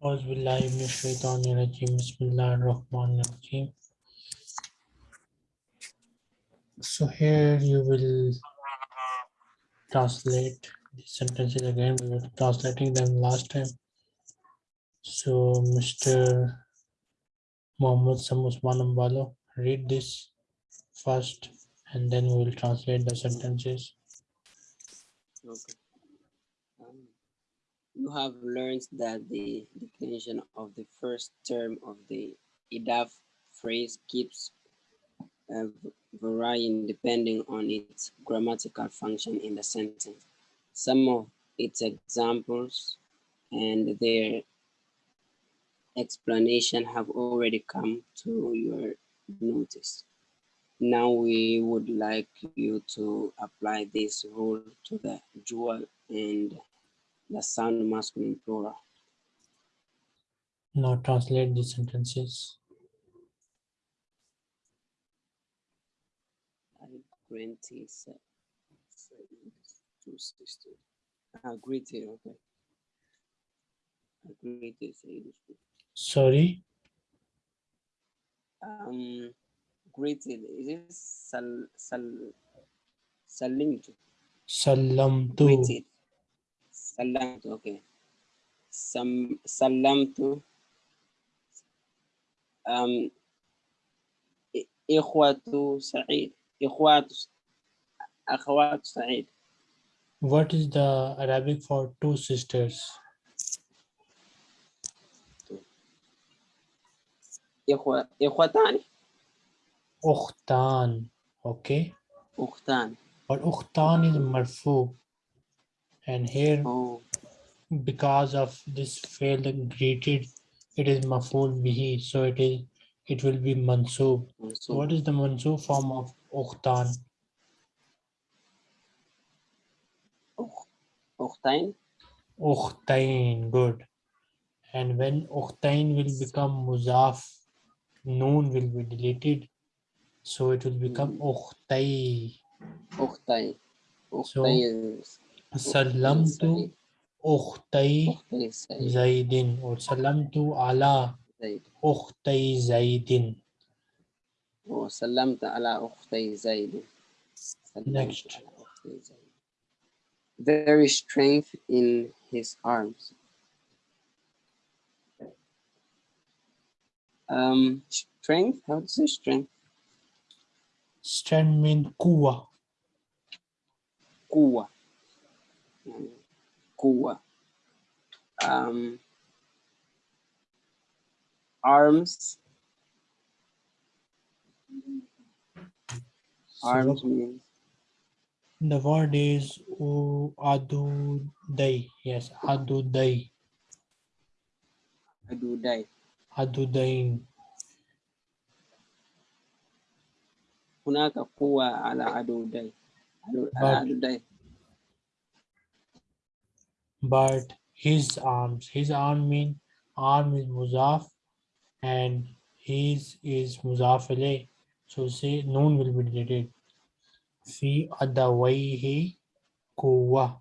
Bismillahirrahmanirrahim. So here you will translate these sentences again. We were translating them last time. So Mr. Mohammad Samusman Ambalo, read this first and then we will translate the sentences. Okay. You have learned that the declension of the first term of the IDAF phrase keeps uh, varying depending on its grammatical function in the sentence. Some of its examples and their explanation have already come to your notice. Now we would like you to apply this rule to the dual and the sound masculine plural. Now translate the sentences. I granted se- se- two sisters. Ah, greeted, okay. I greeted. Sorry, Um, greeted, is it sal, sal, salimtu? Salamtu. Greeted. Salamtu, okay. Sam, salamtu. Um, Ikhwatu Sa'id. Ikhwatu, Akhwat Sa'id. What is the Arabic for two sisters? Ikhwatani. Ukhtan, okay. Ukhtan. But Ukhtan is marfu and here oh. because of this failed greeted it is maful bihi so it is it will be mansub. so what is the mansub form of ukhtan? Ukhtain? Ukhtain good. And when ukhtain will become muzaf noon will be deleted so it will become hmm. ukhtai. Ukhtai. So, Salamtu Ukhtai Zaidin or Salamtu ala Ukhtai Zaidin. Oh, Salamtu ala Ukhtai Zaidin. Next. There is strength in his arms. Um, strength, how does it strength? Strength means kuwa. Kuwa. قوة um, arms So arms what- means the word is u- adudai. Yes, adudai. حدودين Adudain. هناك قوة على عدودين على But- عدودين but his arms his arm mean arm is muzaf and his is muzaf alay so say noon will be deleted. Fi adawaihi quwwa.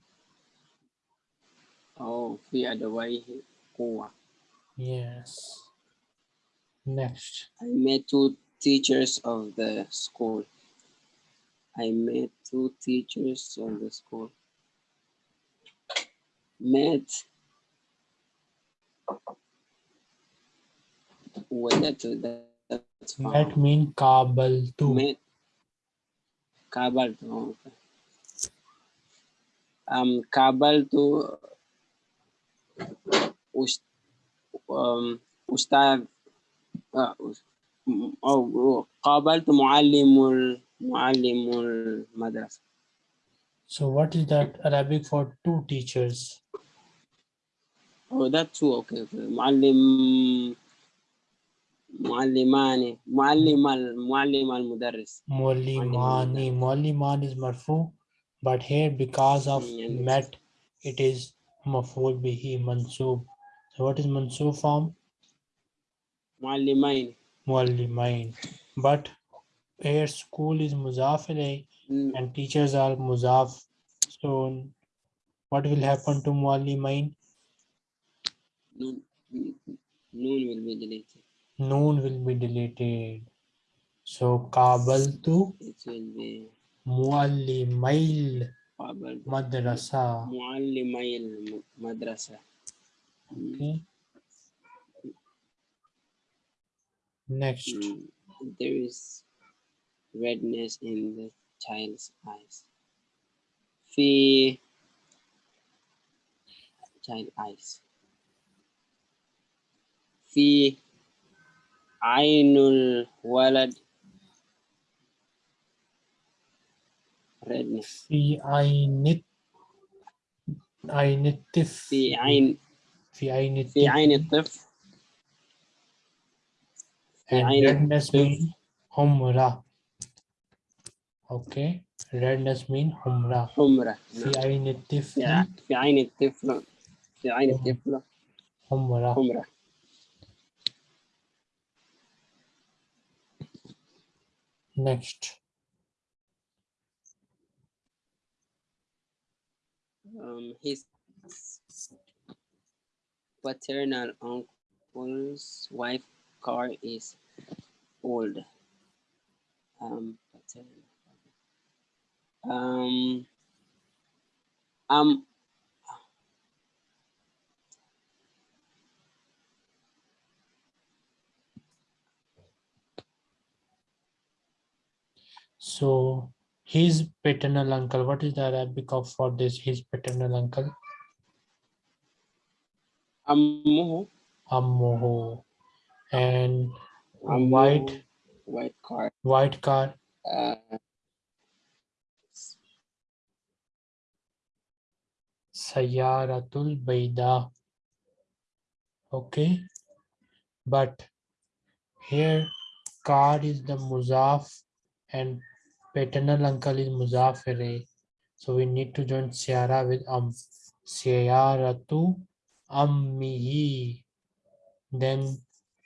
Oh fi adawaihi quwwa. Yes. Next. I met two teachers of the school. I met two teachers of the school. Met وجدت that's found. That mean kabal tu. Met قابلت oh, okay. um قابلت أست- um, أستاذ آه، أس- م- أو قابلت معلم ال- معلم المدرسة So what is that Arabic for two teachers? Oh, that's two. Okay. Malim. muallimani, muallim al, muallim al mudarris. Is marfu, but here because of met, it is maful bihi mansub. So what is mansub form? Muallimain. Muallimain. But here school is muzafilay mm. and teachers are muzaf so what will happen to muallimain noon, noon will be deleted. Noon will be deleted. So qabaltu it will be muallimail madrasa. Muallimail madrasa. Okay. Next. Mm. There is redness in the child's eyes. في child eyes. في عين الولد redness في عين عين الطفل في عين في عين في عين الطفل الطفل في and عين redness الطفل mean humra okay redness mean humra حمرة في نعم. عين في الطفل ع- في عين الطفل في عين الطفل humra حمرة next um, his paternal uncle's wife car is old. Um, paternal. Um, um, so his paternal uncle, what is the Arabic of for this, his paternal uncle? Ammuhu. Ammuhu. And Ammuhu. white. White car. White car. Uh, sayaratul baida okay. But here car is the muzaf and paternal uncle is muzaf ilayh. so we need to join siara with um sayaratu ammihi. Then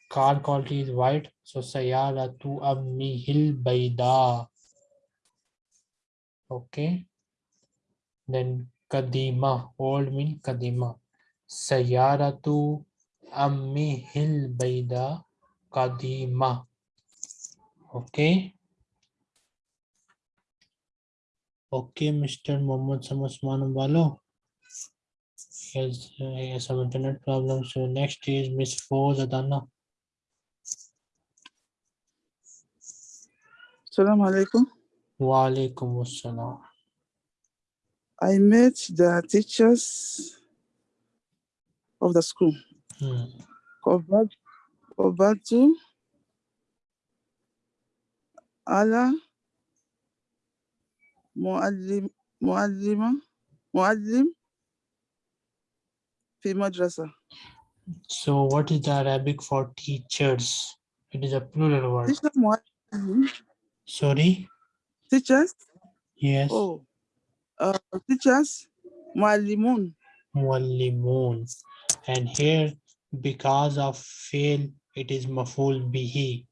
car quality is white. So sayaratu ammihil baida. Okay. Then kadima old mean kadima sayaratu ammihil baida kadima okay okay mr mohammad samasman walo has, uh, has some internet problem so next is miss Foz adana Assalamu alaikum. wa alaikum assalam I met the teachers of the school. hmm. Kobat- Kobatu, Ala, Muallim, Muallima, Muallim, fi madrasa. so what is the arabic for teachers? It is a plural word. Teacher Muallim, sorry? Teachers, yes. Oh, uh, teachers, Muallimun. muallimun and here because of fail it is maful bihi.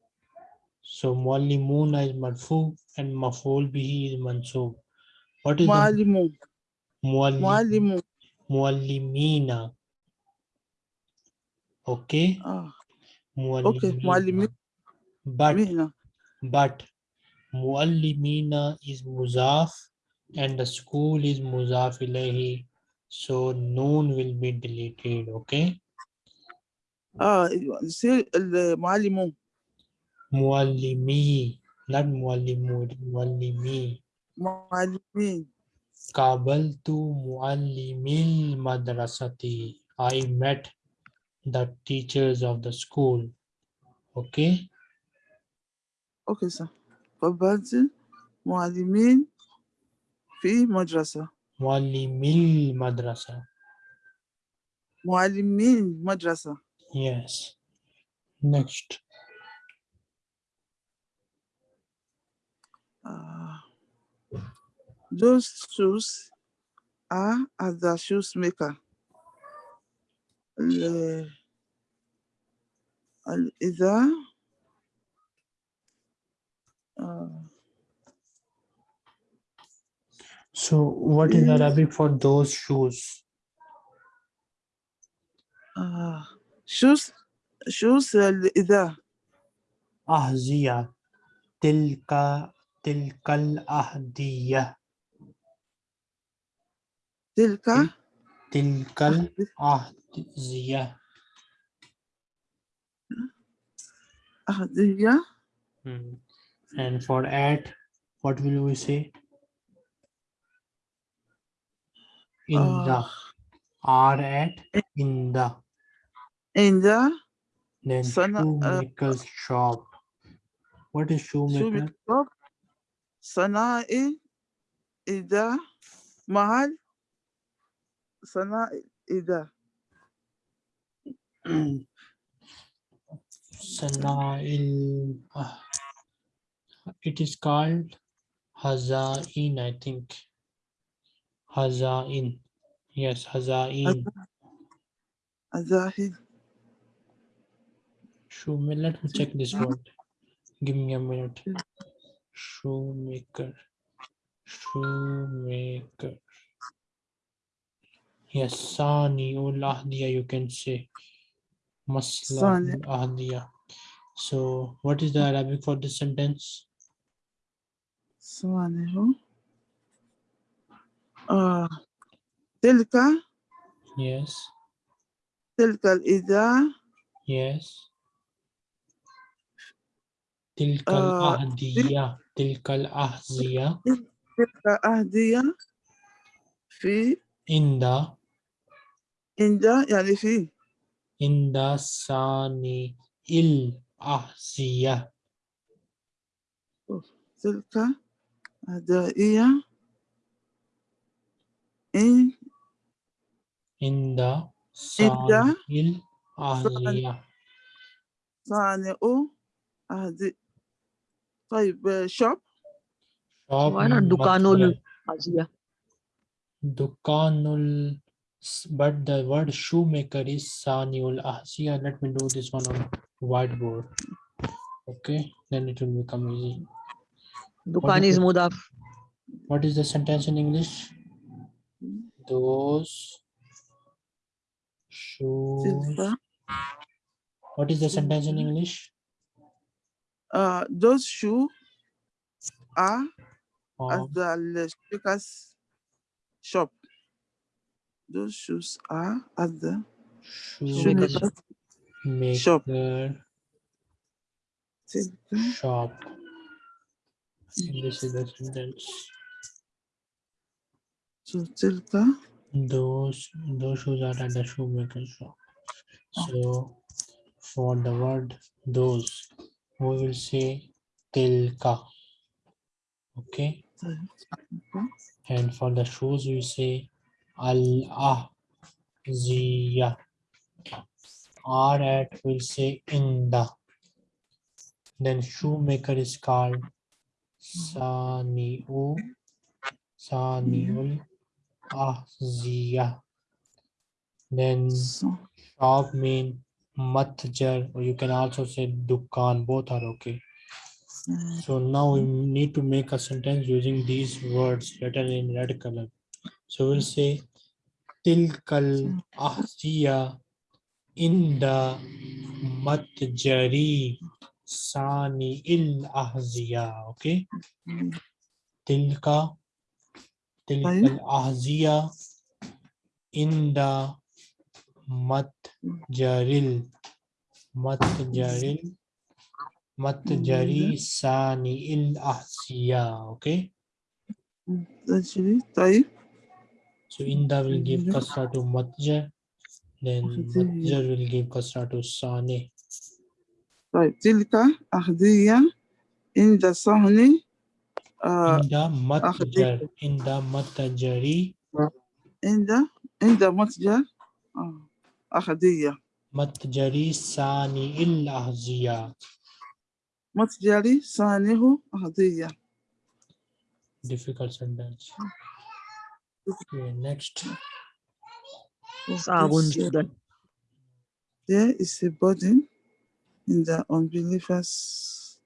So muallimun is marfu and maful bihi is mansub. What is muallim, Muallimu. muallimina okay? Ah, okay, muallimina Muallimina. but but muallimina is muzaf and the school is Muzaf So noon will be deleted, okay? Ah, uh, say the Muallimu. Muallimi, not Muallimu, Muallimi. Muallimi. Kabaltu Muallimil Madrasati. I met the teachers of the school. Okay? Okay, sir. Kabaltu muallimin? في مدرسة muallimil madrasa معلمين مدرسة yes next uh, those shoes are as the shoes maker ال- ال- إذا uh, so what is Mm. arabic for those shoes uh, shoes shoes الإذاعة أهزية تلك تلك الأهدية تلك تلك الأهدية أهدية Hmm. And for at, what will we say? in uh, the or at eh, in the in the then sana, uh, shoemaker's uh, shop. What is shoemaker? shop? Sana'i ida mahal. Sanae. ida sana'il uh, it is called hazain i think. Hazain. Yes, Hazain. Azahid. Shoemaker. Let me check this word. Give me a minute. Shoemaker. Shoemaker. Yes, Sani ul Ahdiya, you can say. Masla Ahdiya. So, what is the Arabic for this sentence? Swanehu آه. تلك Yes, تلك الإذاعة yes. تلك آه، الأهدية تلك الأحذية تلك أهدية في عند عند يعني في عند صانع الأحذية تلك هدائية إن عند صانع الأحذية صانع أهدي طيب شوب shop Why not mean Dukanul متجر. Haziya? Dukanul but the word shoemaker is Saniul Ahsiya. Let me do this one on whiteboard. Okay, then it will become easy. Dukan is is it? Mudaf. What is the sentence in English? those shoes. What is the sentence in English? Uh, those shoes are at the electricals shop. Those shoes are at the shoe shop. Shop. And this is the sentence. So Those, those shoes are at the shoemaker shop. Ah. So for the word those, we will say Tilka. Okay. And for the shoes, we say ala zia. Or at will say Inda. Then shoemaker is called hmm. Sani'u, Sani'ul ahziya. Then shop mean matjar or you can also say dukan both are okay uh, so now we need to make a sentence using these words written in red color so we'll say tilkal ahsiya inda matjari sani il ahziya okay mm, tilka tilkal ahziya inda matjaril matjaril matjari sani il ahziya okay تجري طيب so inda will give Mhm. kasra to matjar then Ahziya. matjar will give kasra to sani طيب تلك أهدية عند صهن آه inda matjar inda matjari عند عند متجر آه أهدية matjari sani il ahziya متجري صانه أهدية difficult sentence okay next Sa'un This, uh, Judan. There is a burden in the unbelievers.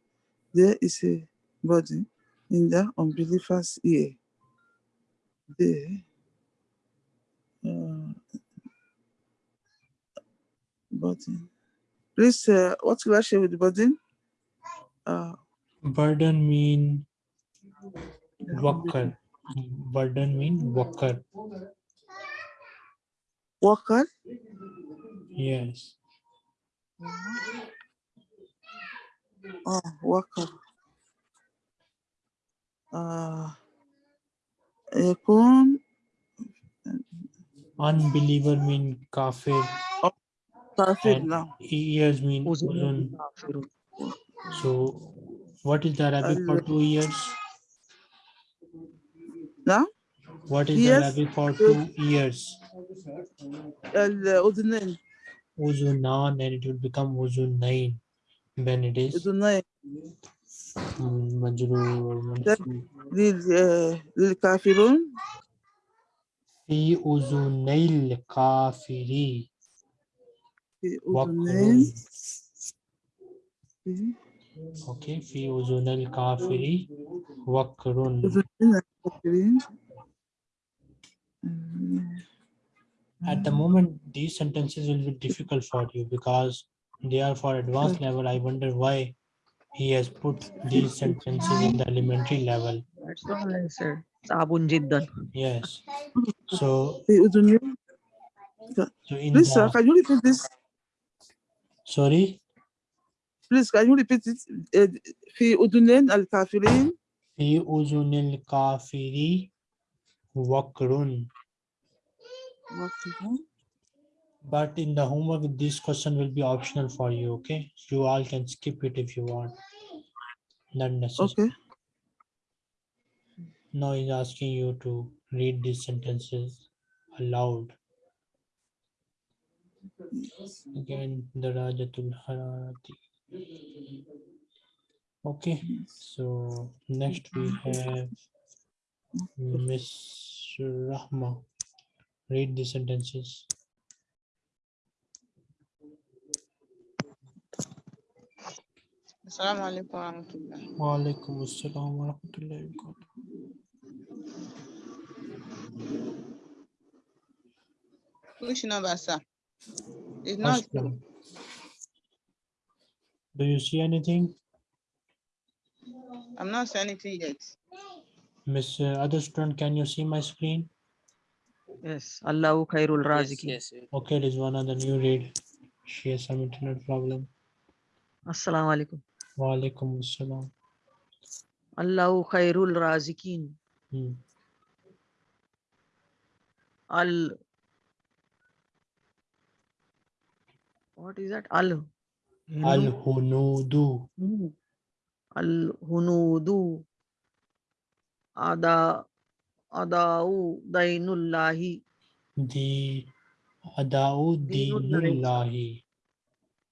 There is a burden in the unbelievers' ear. There, uh, burden. Please, uh, what will I share with the burden? Uh, Burden mean worker. Burden mean worker. Worker. Yes. Oh, worker. Uh, يكون Unbeliever mean kafir. kafir And now. Ears mean Uzun uzun. kafirun. So what is the Arabic for two ears? Now, What is Ears. the Arabic for two ears? الأذنين Uzunan and it will become uzunain when it is أذنين للكافرون في أذني الكافر في وقر أذنين في okay في أذن الكافر وقر أذنين الكافرين آه، at the moment these sentences will be difficult for you because they are for advanced level I wonder why he has put these sentences in the elementary level That's all I said. Sabun jiddan. yes so في أذنين so in Please, sir, the can you repeat this? sorry Please, can you repeat it? آه، في أذنين الكافرين في أذن الكافر وقر But in the homework, this question will be optional for you, okay? You all can skip it if you want. Not necessary. Okay. Now he's asking you to read these sentences aloud. Again, the Rajatul Hararati. Okay, so next we have Miss Rahma. Read the sentences. السلام عليكم ورحمة الله Walaikum assalam wa rahmatullahi wa barakatuh. Which number, sir? It's not First one. Do you see anything? I'm not saying anything yet. Miss uh, other student, can you see my screen? Yes. Allahu khairul Yes, razikin. yes, yes. Okay, there's one other new read. She has some internet problem. Assalamu alaikum. Walaikum assalam. Allahu khairul razikin. Hmm. Al. What is that? Al. Al hunudu. Al hunudu. Ada. Adau dainullahi. The adau dinullahi.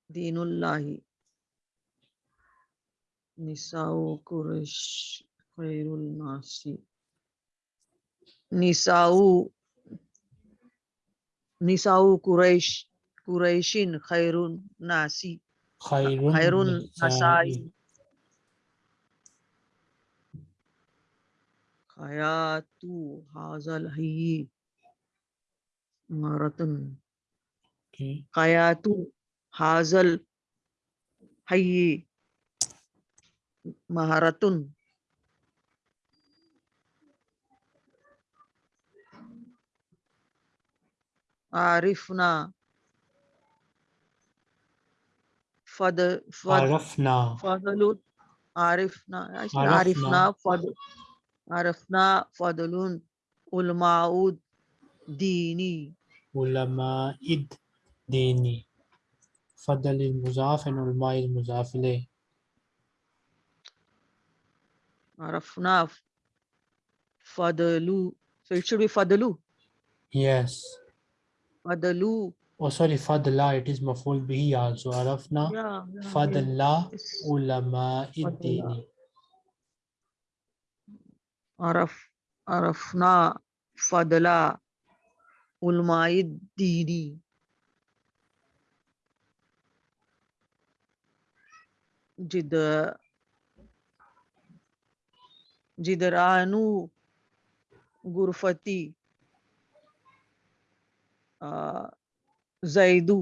Dinullahi. نساء قريش خير الناس. نساء نساء قريش قريش خير الناس. خير الناس النساء. هذا الحي مرتن حياة هذا الحي مهارة عرفنا. فضل عرفنا فضل عرفنا. عرفنا فضل عرفنا. فضل علماء ديني. علماء ديني فضل المضاف علماء المضاف إليه. Arafna Lu. So it should be Fadalu. Yes. Fadalu. Oh, sorry, Fadla. It is Maful Bihi also. Arafna yeah, yeah, Fadla yeah. Ulama Iddini. Araf, Arafna Fadla Ulama Iddini. Jid जिदरानू गुरफती जैदू।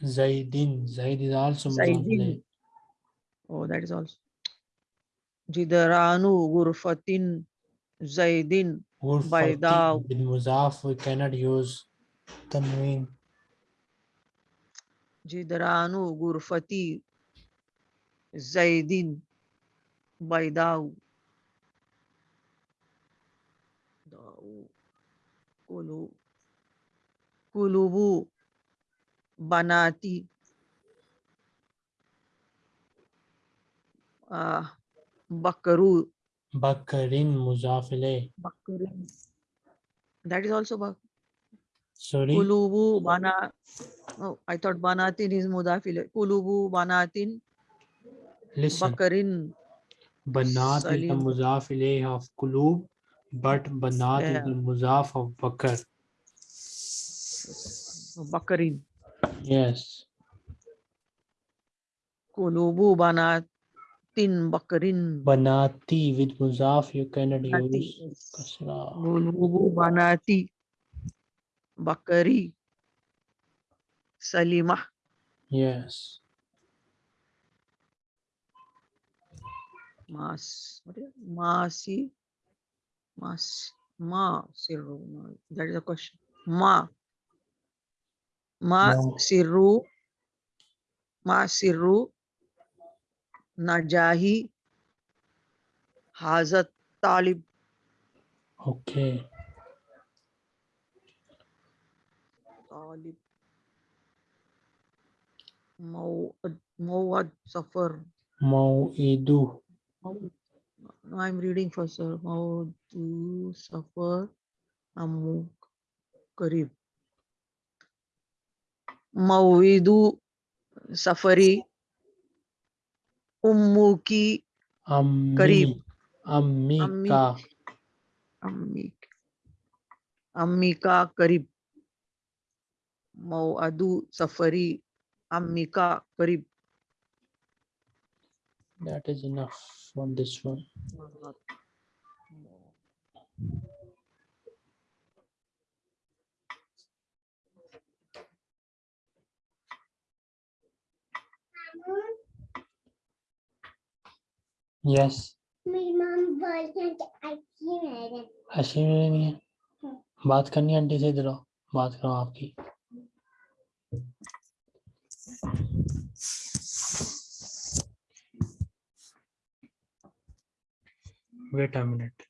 जैदिन Zaid is also oh that is also जिदरानू गुरफतिन जैदिन oh, बायदा बिन मुजाफ we can not use तनवीन जिदरानु गुरफती जैदिन बायदाऊ कुलू कुलूबू बनाती आ, बकरू बकरिन मुजाफिले बकरिन that is also bak sorry kulubu bana oh i thought banatin is mudafil kulubu banatin listen bakarin banatin mudafil of kulub but banat is Yeah. the muzaf of bakar. Bakarin. Yes. Kulubu Banatin Bakarin. Banati with muzaf, you cannot Banati, use kasra. Kulubu Banati Bakari. Salimah. Yes. Mas. What is? Masi. Mas. Ma. Sirru. Ma. That is a question. Ma. Ma. Ma. Sirru. Ma. Sirru. Najahi. Hazat Talib. Okay. Talib. Mawad. Mawad Safar. Mau'idu. No, I'm reading for sir. How to suffer amuk karib. Mawidu safari. Ummu ki करीब अम्मी, अम्मी का अम्मी अम्मी का करीब मऊ सफरी अम्मी का That is enough on this one. Yes. मेरी मम हैं नहीं है बात करनी आंटी से इधर आओ। बात करो आपकी। Wait a minute.